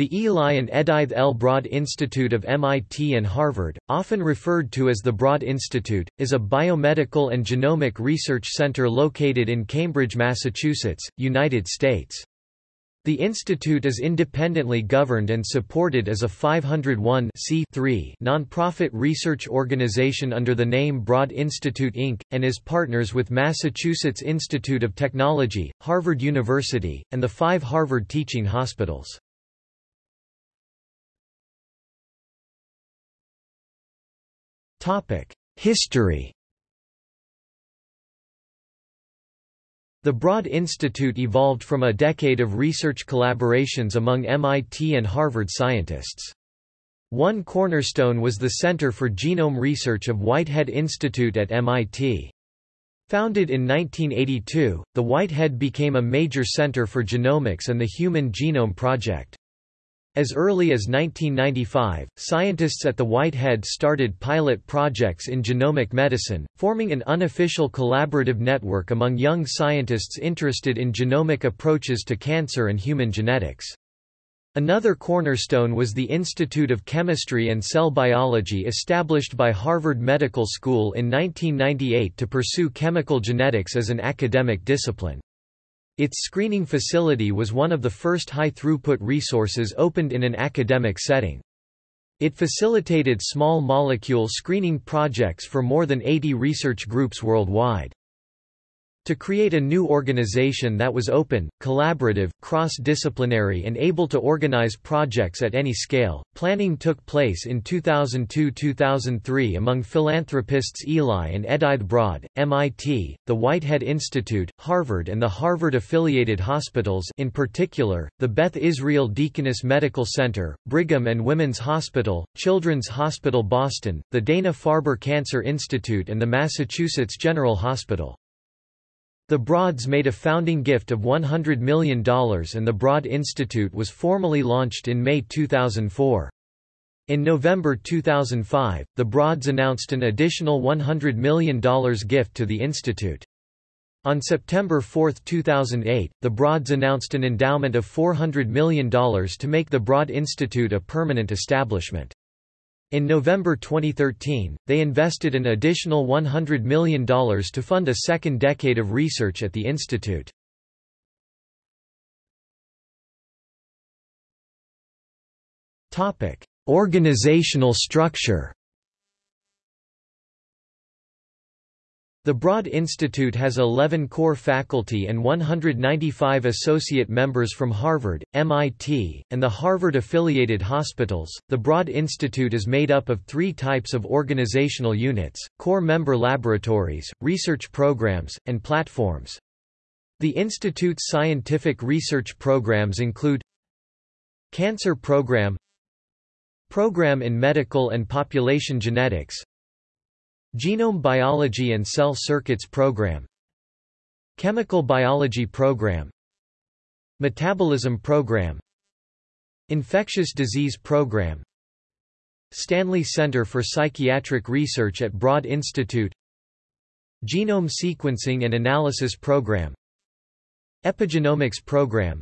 The Eli and Edith L. Broad Institute of MIT and Harvard, often referred to as the Broad Institute, is a biomedical and genomic research center located in Cambridge, Massachusetts, United States. The institute is independently governed and supported as a 501 nonprofit research organization under the name Broad Institute Inc., and is partners with Massachusetts Institute of Technology, Harvard University, and the five Harvard teaching hospitals. History The Broad Institute evolved from a decade of research collaborations among MIT and Harvard scientists. One cornerstone was the Center for Genome Research of Whitehead Institute at MIT. Founded in 1982, the Whitehead became a major center for genomics and the Human Genome Project. As early as 1995, scientists at the Whitehead started pilot projects in genomic medicine, forming an unofficial collaborative network among young scientists interested in genomic approaches to cancer and human genetics. Another cornerstone was the Institute of Chemistry and Cell Biology established by Harvard Medical School in 1998 to pursue chemical genetics as an academic discipline. Its screening facility was one of the first high-throughput resources opened in an academic setting. It facilitated small molecule screening projects for more than 80 research groups worldwide. To create a new organization that was open, collaborative, cross-disciplinary and able to organize projects at any scale, planning took place in 2002–2003 among philanthropists Eli and Edith Broad, MIT, the Whitehead Institute, Harvard and the Harvard-affiliated hospitals in particular, the Beth Israel Deaconess Medical Center, Brigham and Women's Hospital, Children's Hospital Boston, the Dana-Farber Cancer Institute and the Massachusetts General Hospital. The Broads made a founding gift of $100 million and the Broad Institute was formally launched in May 2004. In November 2005, the Broads announced an additional $100 million gift to the institute. On September 4, 2008, the Broads announced an endowment of $400 million to make the Broad Institute a permanent establishment. In November 2013, they invested an additional $100 million to fund a second decade of research at the institute. Organizational structure The Broad Institute has 11 core faculty and 195 associate members from Harvard, MIT, and the Harvard affiliated hospitals. The Broad Institute is made up of three types of organizational units core member laboratories, research programs, and platforms. The Institute's scientific research programs include Cancer Program Program in Medical and Population Genetics Genome Biology and Cell Circuits Program Chemical Biology Program Metabolism Program Infectious Disease Program Stanley Center for Psychiatric Research at Broad Institute Genome Sequencing and Analysis Program Epigenomics Program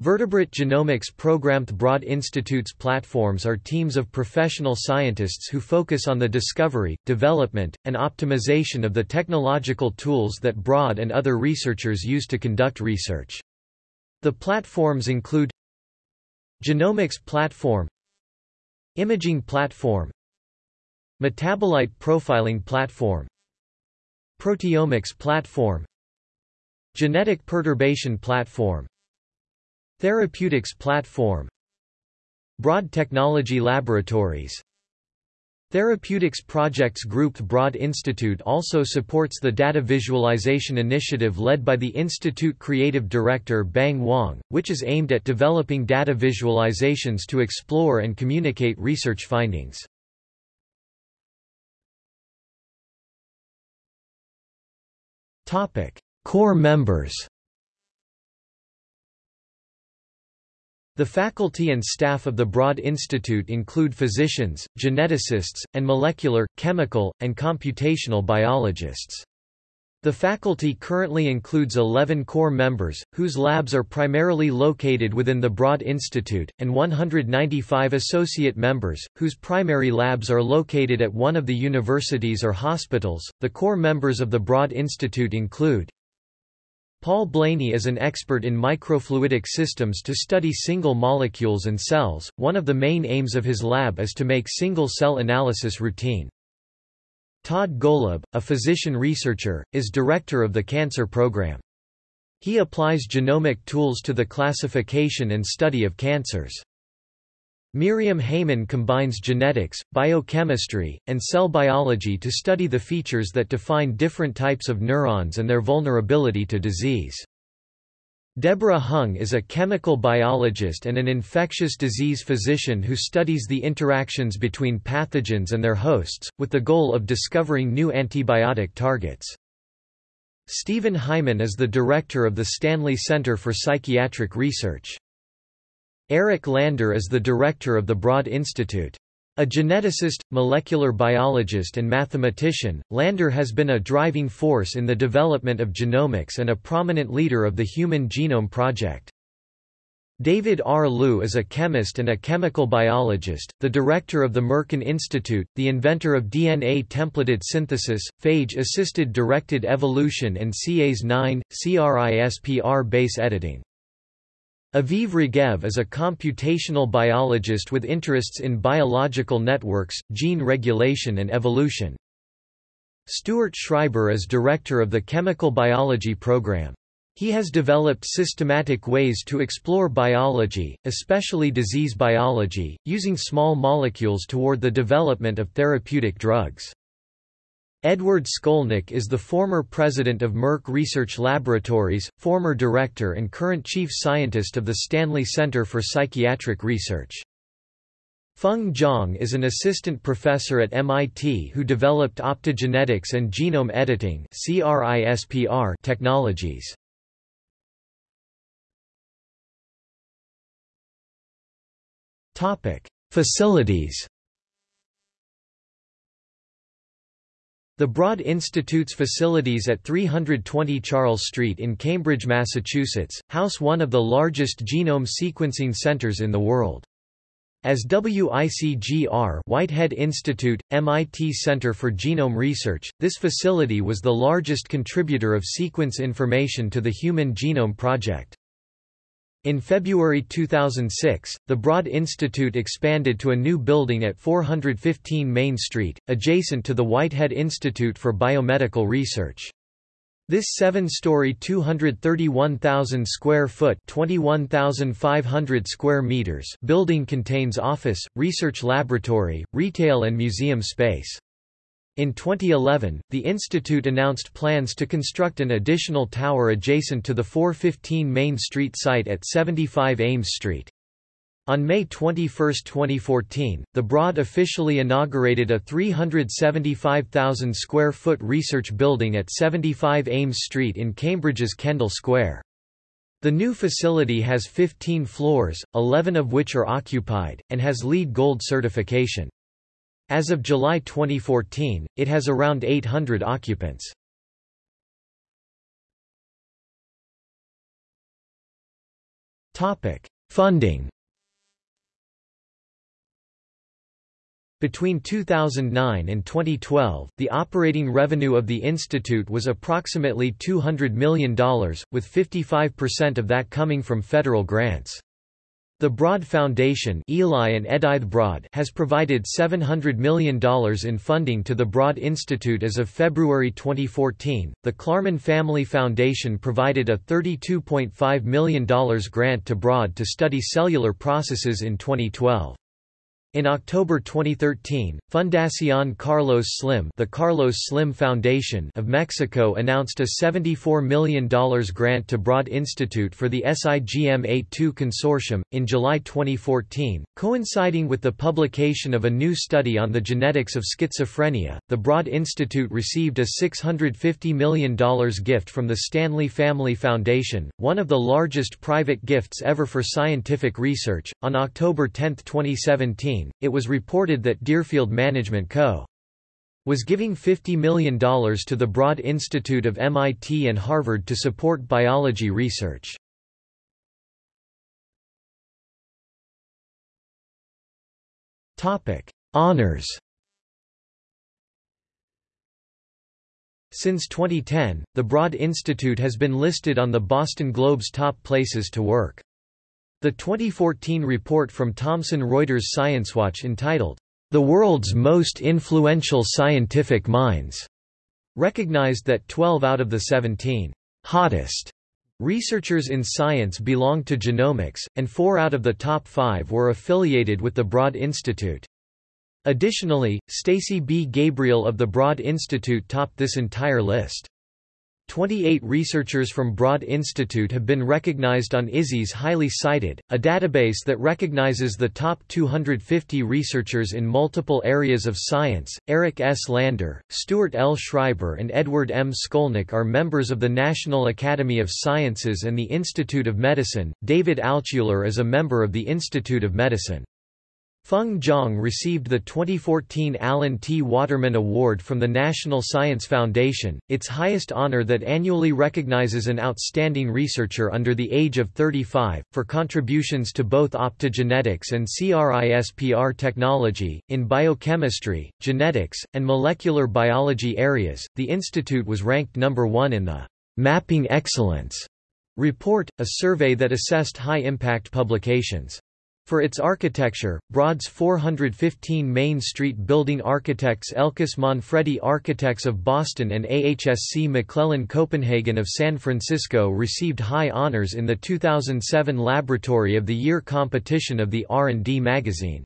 Vertebrate Genomics Programmed Broad Institute's platforms are teams of professional scientists who focus on the discovery, development, and optimization of the technological tools that Broad and other researchers use to conduct research. The platforms include Genomics Platform Imaging Platform Metabolite Profiling Platform Proteomics Platform Genetic Perturbation Platform Therapeutics Platform. Broad Technology Laboratories. Therapeutics Projects Group Broad Institute also supports the data visualization initiative led by the Institute Creative Director Bang Wong, which is aimed at developing data visualizations to explore and communicate research findings. Core members The faculty and staff of the Broad Institute include physicians, geneticists, and molecular, chemical, and computational biologists. The faculty currently includes 11 core members, whose labs are primarily located within the Broad Institute, and 195 associate members, whose primary labs are located at one of the universities or hospitals. The core members of the Broad Institute include Paul Blainey is an expert in microfluidic systems to study single molecules and cells. One of the main aims of his lab is to make single cell analysis routine. Todd Golub, a physician researcher, is director of the cancer program. He applies genomic tools to the classification and study of cancers. Myriam Heiman combines genetics, biochemistry, and cell biology to study the features that define different types of neurons and their vulnerability to disease. Deborah Hung is a chemical biologist and an infectious disease physician who studies the interactions between pathogens and their hosts, with the goal of discovering new antibiotic targets. Stephen Hyman is the director of the Stanley Center for Psychiatric Research. Eric Lander is the director of the Broad Institute. A geneticist, molecular biologist and mathematician, Lander has been a driving force in the development of genomics and a prominent leader of the Human Genome Project. David R. Liu is a chemist and a chemical biologist, the director of the Merkin Institute, the inventor of DNA templated synthesis, phage-assisted directed evolution and Cas9, CRISPR base editing. Aviv Regev is a computational biologist with interests in biological networks, gene regulation and evolution. Stuart Schreiber is director of the Chemical Biology Program. He has developed systematic ways to explore biology, especially disease biology, using small molecules toward the development of therapeutic drugs. Edward Scolnick is the former president of Merck Research Laboratories, former director and current chief scientist of the Stanley Center for Psychiatric Research. Feng Zhang is an assistant professor at MIT who developed optogenetics and genome editing technologies. Facilities The Broad Institute's facilities at 320 Charles Street in Cambridge, Massachusetts, house one of the largest genome sequencing centers in the world. As WICGR Whitehead Institute, MIT Center for Genome Research, this facility was the largest contributor of sequence information to the Human Genome Project. In February 2006, the Broad Institute expanded to a new building at 415 Main Street, adjacent to the Whitehead Institute for Biomedical Research. This seven-story 231,000 square foot 21,500 square meters building contains office, research laboratory, retail and museum space. In 2011, the institute announced plans to construct an additional tower adjacent to the 415 Main Street site at 75 Ames Street. On May 21, 2014, the Broad officially inaugurated a 375,000 square foot research building at 75 Ames Street in Cambridge's Kendall Square. The new facility has 15 floors, 11 of which are occupied, and has LEED Gold certification. As of July 2014, it has around 800 occupants. Topic: Funding Between 2009 and 2012, the operating revenue of the institute was approximately $200 million, with 55% of that coming from federal grants. The Broad Foundation Eli and Edith Broad has provided $700 million in funding to the Broad Institute as of February 2014. The Klarman Family Foundation provided a $32.5 million grant to Broad to study cellular processes in 2012. In October 2013, Fundación Carlos Slim, the Carlos Slim Foundation of Mexico announced a $74 million grant to Broad Institute for the SIGM-A2 consortium in July 2014, coinciding with the publication of a new study on the genetics of schizophrenia. The Broad Institute received a $650 million gift from the Stanley Family Foundation, one of the largest private gifts ever for scientific research. On October 10, 2017, it was reported that Deerfield Management Co. was giving $50 million to the Broad Institute of MIT and Harvard to support biology research. Honours Since 2010, the Broad Institute has been listed on the Boston Globe's top places to work. The 2014 report from Thomson Reuters ScienceWatch entitled, The World's Most Influential Scientific Minds, recognized that 12 out of the 17 hottest researchers in science belonged to genomics, and four out of the top five were affiliated with the Broad Institute. Additionally, Stacy B. Gabriel of the Broad Institute topped this entire list. 28 researchers from Broad Institute have been recognized on ISI's Highly Cited, a database that recognizes the top 250 researchers in multiple areas of science. Eric S. Lander, Stuart L. Schreiber, and Edward M. Scolnick are members of the National Academy of Sciences and the Institute of Medicine. David Altshuler is a member of the Institute of Medicine. Feng Zhang received the 2014 Alan T. Waterman Award from the National Science Foundation, its highest honor that annually recognizes an outstanding researcher under the age of 35, for contributions to both optogenetics and CRISPR technology. In biochemistry, genetics, and molecular biology areas, the institute was ranked number one in the Mapping Excellence report, a survey that assessed high-impact publications. For its architecture, Broad's 415 Main Street building architects Elkus Manfredi Architects of Boston and AHSC McClellan Copenhagen of San Francisco received high honors in the 2007 Laboratory of the Year competition of the R&D magazine.